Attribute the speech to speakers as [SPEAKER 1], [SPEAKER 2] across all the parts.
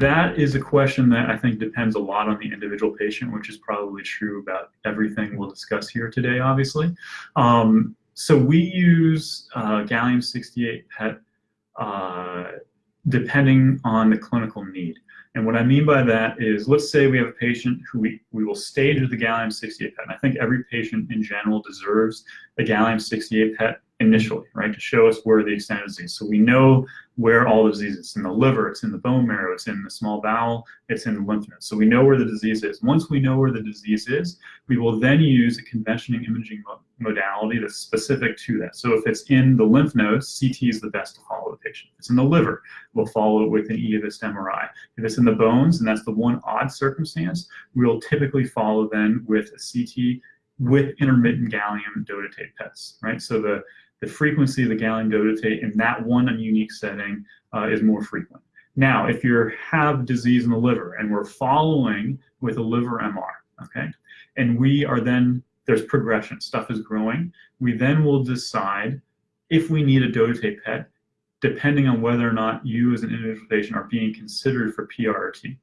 [SPEAKER 1] that is a question that I think depends a lot on the individual patient, which is probably true about everything we'll discuss here today, obviously. Um, so we use uh, gallium-68 PET uh, depending on the clinical need. And what I mean by that is, let's say we have a patient who we, we will stage with the gallium-68 PET. And I think every patient in general deserves a gallium-68 PET initially, right, to show us where the extent of disease. So we know where all the disease is. It's in the liver, it's in the bone marrow, it's in the small bowel, it's in the lymph nodes. So we know where the disease is. Once we know where the disease is, we will then use a conventional imaging modality that's specific to that. So if it's in the lymph nodes, CT is the best to follow the patient. If it's in the liver, we'll follow it with an Eovist MRI. If it's in the bones, and that's the one odd circumstance, we'll typically follow then with a CT with intermittent gallium dotatate PETs, right? So the the frequency of the gallium dotatate in that one unique setting uh, is more frequent. Now, if you have disease in the liver and we're following with a liver MR, okay, and we are then, there's progression, stuff is growing, we then will decide if we need a dotatate PET, depending on whether or not you as an individual patient are being considered for PRRT.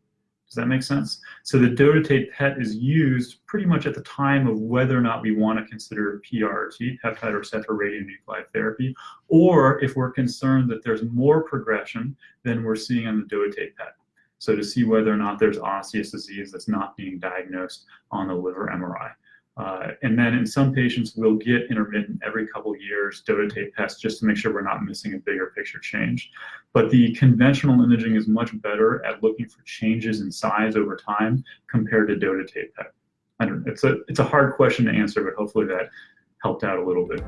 [SPEAKER 1] Does that make sense? So the dotatate PET is used pretty much at the time of whether or not we want to consider PRRT, peptide receptor radionuclide therapy, or if we're concerned that there's more progression than we're seeing on the dotatate PET. So to see whether or not there's osseous disease that's not being diagnosed on the liver MRI. Uh, and then in some patients, we'll get intermittent every couple years dotatate PETs just to make sure we're not missing a bigger picture change. But the conventional imaging is much better at looking for changes in size over time compared to dotatate PET. I don't, it's, a, it's a hard question to answer, but hopefully that helped out a little bit.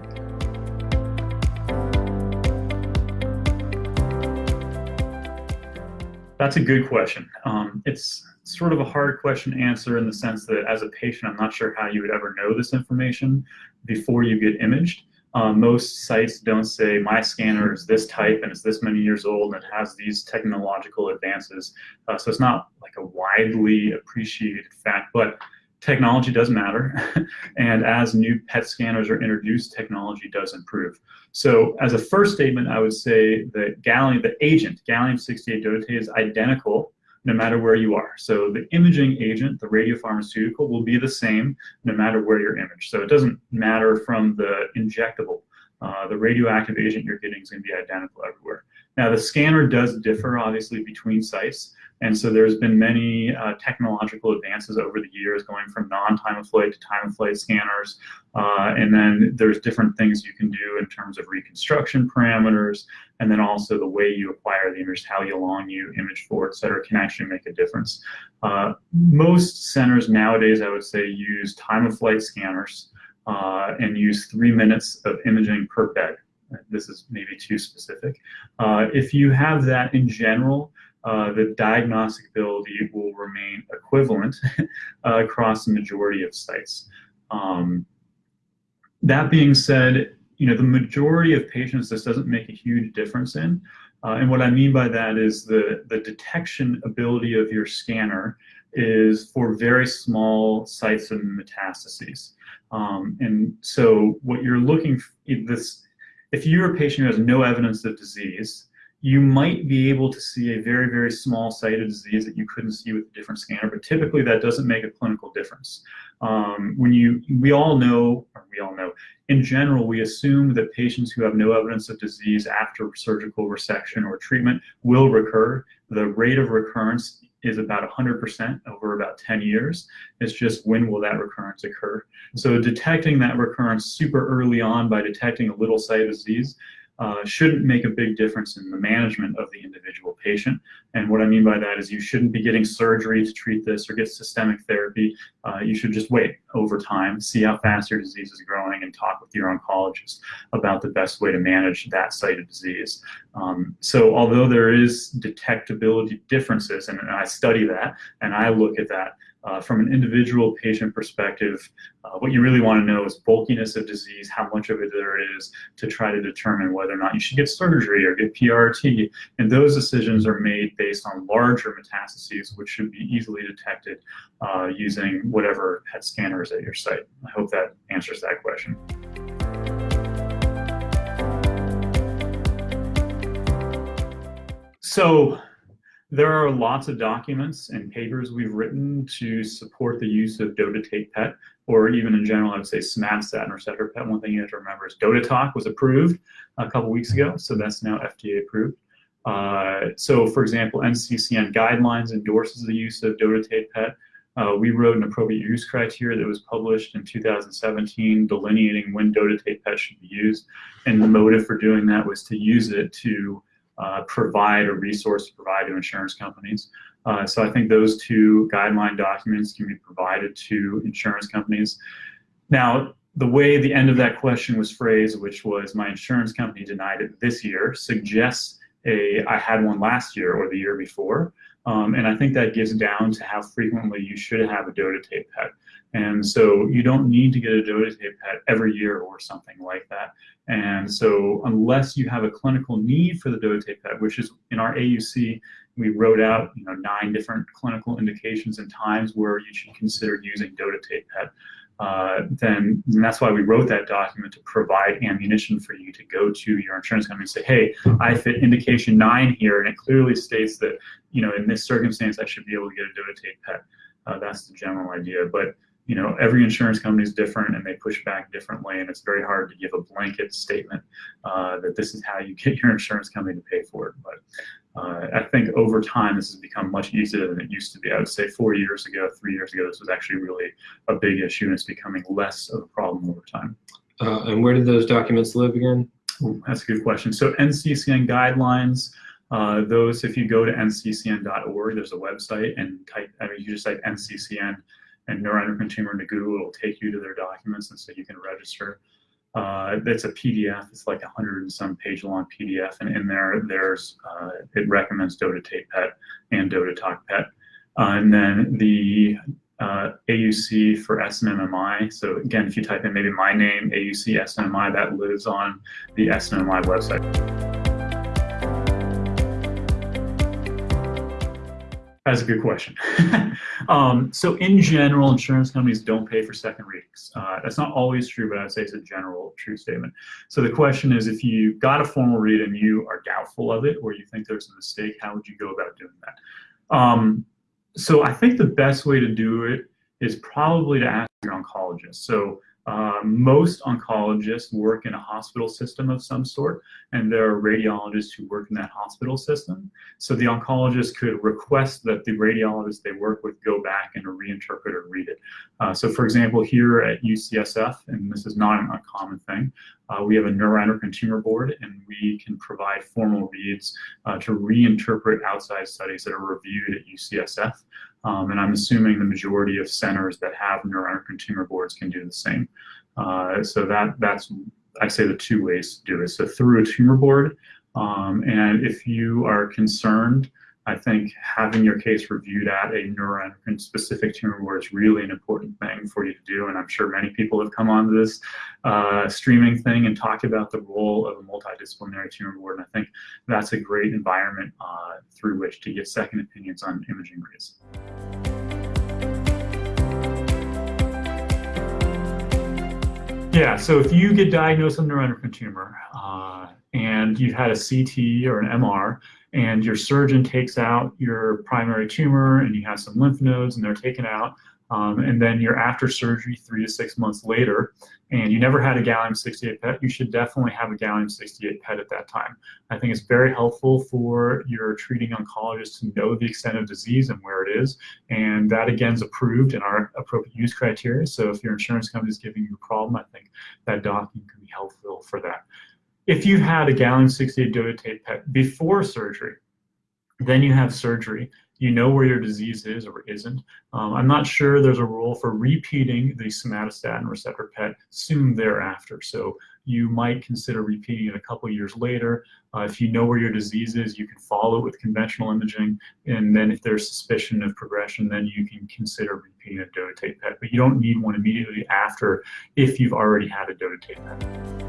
[SPEAKER 1] That's a good question. Um, it's sort of a hard question to answer in the sense that as a patient, I'm not sure how you would ever know this information before you get imaged. Um, most sites don't say my scanner is this type and it's this many years old and it has these technological advances. Uh, so it's not like a widely appreciated fact, but technology does matter. and as new PET scanners are introduced, technology does improve. So as a first statement, I would say that gallium, the agent, gallium-68 dotatate is identical no matter where you are. So the imaging agent, the radiopharmaceutical, will be the same no matter where you're imaged. So it doesn't matter from the injectable. Uh, the radioactive agent you're getting is going to be identical everywhere. Now the scanner does differ obviously between sites. And so there's been many uh, technological advances over the years going from non-time of flight to time of flight scanners. Uh, and then there's different things you can do in terms of reconstruction parameters. And then also the way you acquire the image, how you long you image for, et cetera, can actually make a difference. Uh, most centers nowadays, I would say, use time of flight scanners uh, and use three minutes of imaging per bed. This is maybe too specific. Uh, if you have that in general, uh, the diagnostic ability will remain equivalent uh, across the majority of sites. Um, that being said, you know, the majority of patients this doesn't make a huge difference in. Uh, and what I mean by that is the, the detection ability of your scanner is for very small sites of metastases. Um, and so what you're looking this, if you're a patient who has no evidence of disease, you might be able to see a very, very small site of disease that you couldn't see with a different scanner, but typically that doesn't make a clinical difference. Um, when you, we all know, we all know, in general, we assume that patients who have no evidence of disease after surgical resection or treatment will recur. The rate of recurrence is about 100% over about 10 years. It's just when will that recurrence occur? So detecting that recurrence super early on by detecting a little site of disease uh, shouldn't make a big difference in the management of the individual patient. And what I mean by that is you shouldn't be getting surgery to treat this or get systemic therapy. Uh, you should just wait over time, see how fast your disease is growing and talk with your oncologist about the best way to manage that site of disease. Um, so although there is detectability differences, and, and I study that and I look at that, uh, from an individual patient perspective, uh, what you really want to know is bulkiness of disease, how much of it there is to try to determine whether or not you should get surgery or get PRT. And those decisions are made based on larger metastases, which should be easily detected uh, using whatever PET scanners at your site. I hope that answers that question. So there are lots of documents and papers we've written to support the use of dotatate PET, or even in general, I would say somatostatin receptor PET. One thing you have to remember is DOTATOC was approved a couple weeks ago, so that's now FDA approved. Uh, so for example, NCCN guidelines endorses the use of dotatate PET. Uh, we wrote an appropriate use criteria that was published in 2017 delineating when dotatate PET should be used. And the motive for doing that was to use it to uh, provide a resource to provide to insurance companies. Uh, so I think those two guideline documents can be provided to insurance companies. Now, the way the end of that question was phrased, which was my insurance company denied it this year, suggests a I had one last year or the year before. Um, and I think that gets down to how frequently you should have a dotatate PET. And so you don't need to get a dotatate PET every year or something like that. And so unless you have a clinical need for the dotatate PET, which is in our AUC, we wrote out you know, nine different clinical indications and times where you should consider using dotatate PET. Uh, then that's why we wrote that document to provide ammunition for you to go to your insurance company and say, hey, I fit indication nine here, and it clearly states that, you know, in this circumstance, I should be able to get a dotatate PET. Uh, that's the general idea. But you know, every insurance company is different and they push back differently, and it's very hard to give a blanket statement uh, that this is how you get your insurance company to pay for it. But uh, I think over time, this has become much easier than it used to be. I would say four years ago, three years ago, this was actually really a big issue, and it's becoming less of a problem over time.
[SPEAKER 2] Uh, and where do those documents live again?
[SPEAKER 1] Ooh, that's a good question. So NCCN guidelines, uh, those, if you go to nccn.org, there's a website and type, I mean, you just type NCCN and neuroendocrine tumor Google, it'll take you to their documents and so you can register. Uh, it's a PDF, it's like a hundred and some page long PDF and in there, there's, uh, it recommends dotatate PET and DOTATOC PET. Uh, and then the uh, AUC for SNMMI. So again, if you type in maybe my name, AUC SNMMI, that lives on the SNMMI website. That's a good question. um, so in general, insurance companies don't pay for second readings. Uh, that's not always true, but I'd say it's a general true statement. So the question is, if you got a formal read and you are doubtful of it, or you think there's a mistake, how would you go about doing that? Um, so I think the best way to do it is probably to ask your oncologist. So uh, most oncologists work in a hospital system of some sort, and there are radiologists who work in that hospital system. So the oncologist could request that the radiologist they work with go back and reinterpret or read it. Uh, so for example, here at UCSF, and this is not an uncommon thing, uh, we have a neuroendocrine tumor board, and we can provide formal reads uh, to reinterpret outside studies that are reviewed at UCSF. Um, and I'm assuming the majority of centers that have neuroendocrine tumor boards can do the same. Uh, so that that's I say the two ways to do it. So through a tumor board, um, and if you are concerned, I think having your case reviewed at a neuroendocrine specific tumor board is really an important thing for you to do. And I'm sure many people have come onto this uh, streaming thing and talked about the role of a multidisciplinary tumor board. And I think that's a great environment uh, through which to get second opinions on imaging reads. Yeah, so if you get diagnosed with a neuroendocrine tumor uh, and you've had a CT or an MR, and your surgeon takes out your primary tumor and you have some lymph nodes and they're taken out, um, and then you're after surgery three to six months later, and you never had a gallium-68 PET, you should definitely have a gallium-68 PET at that time. I think it's very helpful for your treating oncologist to know the extent of disease and where it is, and that again is approved in our appropriate use criteria. So if your insurance company is giving you a problem, I think that document can be helpful for that. If you've had a gallium-68 dotatate PET before surgery, then you have surgery you know where your disease is or isn't. Um, I'm not sure there's a rule for repeating the somatostatin receptor PET soon thereafter. So you might consider repeating it a couple years later. Uh, if you know where your disease is, you can follow it with conventional imaging. And then if there's suspicion of progression, then you can consider repeating a dotatate PET. But you don't need one immediately after if you've already had a dotatate PET.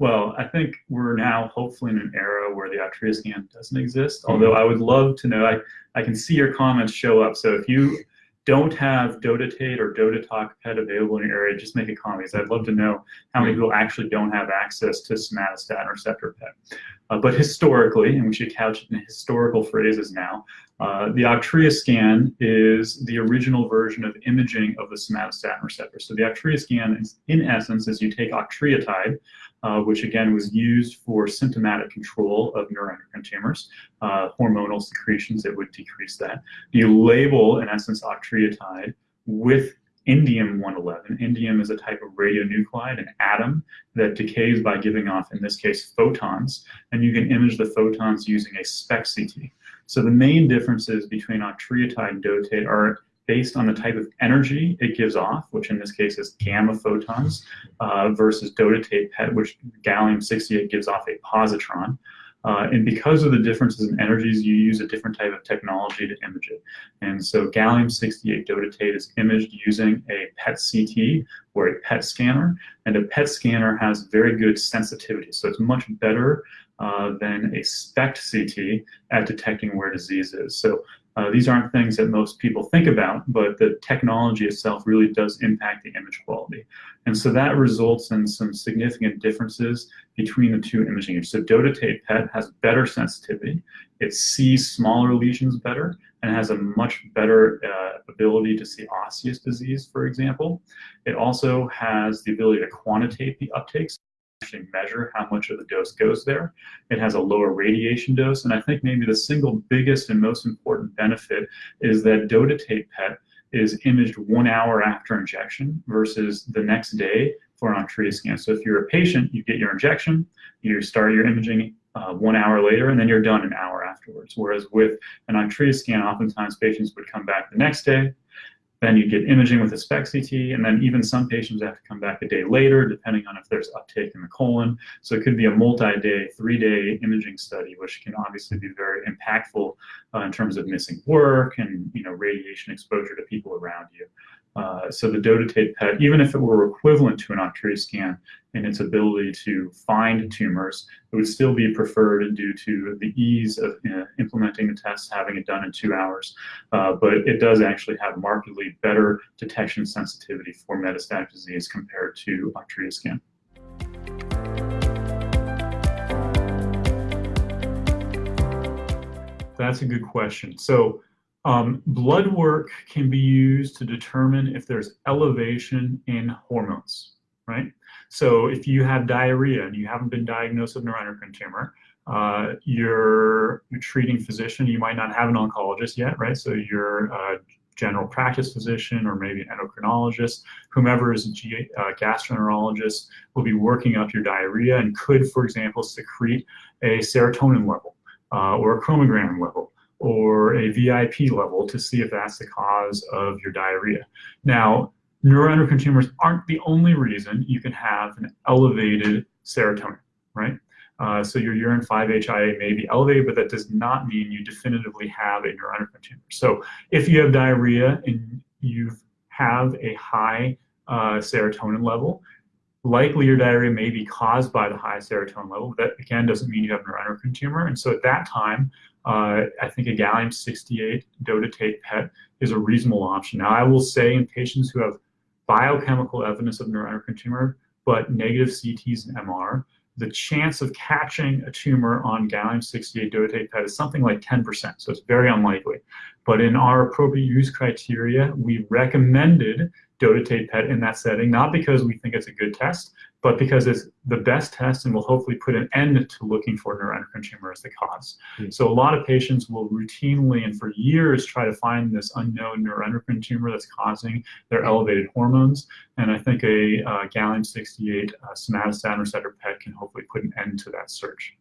[SPEAKER 1] Well, I think we're now hopefully in an era where the Octreo scan doesn't exist. Mm-hmm. Although I would love to know, I, I can see your comments show up. So if you don't have dotatate or DOTATOC PET available in your area, just make a comment because I'd love to know how many people actually don't have access to somatostatin receptor PET. Uh, but historically, and we should couch it in historical phrases now, uh, the Octreo scan is the original version of imaging of the somatostatin receptor. So the Octreo scan, is, in essence, is you take octreotide, uh, which again was used for symptomatic control of neuroendocrine tumors, uh, hormonal secretions that would decrease that. You label, in essence, octreotide with indium-111. Indium is a type of radionuclide, an atom that decays by giving off, in this case, photons, and you can image the photons using a SPECT CT. So the main differences between octreotide and dotatate are based on the type of energy it gives off, which in this case is gamma photons, uh, versus dotatate PET, which gallium-68 gives off a positron. Uh, and because of the differences in energies, you use a different type of technology to image it. And so gallium-68 dotatate is imaged using a PET CT or a PET scanner, and a PET scanner has very good sensitivity. So it's much better uh, than a SPECT CT at detecting where disease is. So uh, these aren't things that most people think about, but the technology itself really does impact the image quality. And so that results in some significant differences between the two imaging So dotatate PET has better sensitivity, it sees smaller lesions better, and has a much better uh, ability to see osseous disease, for example. It also has the ability to quantitate the uptakes actually measure how much of the dose goes there. It has a lower radiation dose, and I think maybe the single biggest and most important benefit is that dotatate PET is imaged one hour after injection versus the next day for an Octreo scan. So if you're a patient, you get your injection, you start your imaging uh, one hour later, and then you're done an hour afterwards. Whereas with an Octreo scan, oftentimes patients would come back the next day, then you get imaging with a SPECT CT, and then even some patients have to come back a day later, depending on if there's uptake in the colon. So it could be a multi-day, three-day imaging study, which can obviously be very impactful uh, in terms of missing work and you know radiation exposure to people around you. Uh, so the dotatate PET, even if it were equivalent to an Octreo scan in its ability to find tumors, it would still be preferred due to the ease of uh, implementing the test, having it done in two hours. Uh, but it does actually have markedly better detection sensitivity for metastatic disease compared to Octreo scan. That's a good question. So um, blood work can be used to determine if there's elevation in hormones, right? So if you have diarrhea and you haven't been diagnosed with neuroendocrine tumor, uh, your treating physician, you might not have an oncologist yet, right? So your a general practice physician or maybe an endocrinologist, whomever is a uh, gastroenterologist will be working up your diarrhea and could, for example, secrete a serotonin level uh, or a chromogranin level or a VIP level to see if that's the cause of your diarrhea. Now, neuroendocrine tumors aren't the only reason you can have an elevated serotonin, right? Uh, so your urine 5-HIAA may be elevated, but that does not mean you definitively have a neuroendocrine tumor. So if you have diarrhea and you have a high uh, serotonin level, likely your diarrhea may be caused by the high serotonin level. That again doesn't mean you have neuroendocrine tumor. And so at that time, uh, I think a gallium-68 dotatate PET is a reasonable option. Now, I will say in patients who have biochemical evidence of neuroendocrine tumor, but negative CTs and MR, the chance of catching a tumor on gallium-68 dotatate PET is something like 10%, so it's very unlikely. But in our appropriate use criteria, we recommended dotatate PET in that setting, not because we think it's a good test, but because it's the best test and will hopefully put an end to looking for neuroendocrine tumor as the cause. Mm. So a lot of patients will routinely and for years try to find this unknown neuroendocrine tumor that's causing their elevated hormones. And I think a uh, gallium-68 uh, somatostatin receptor PET can hopefully put an end to that search.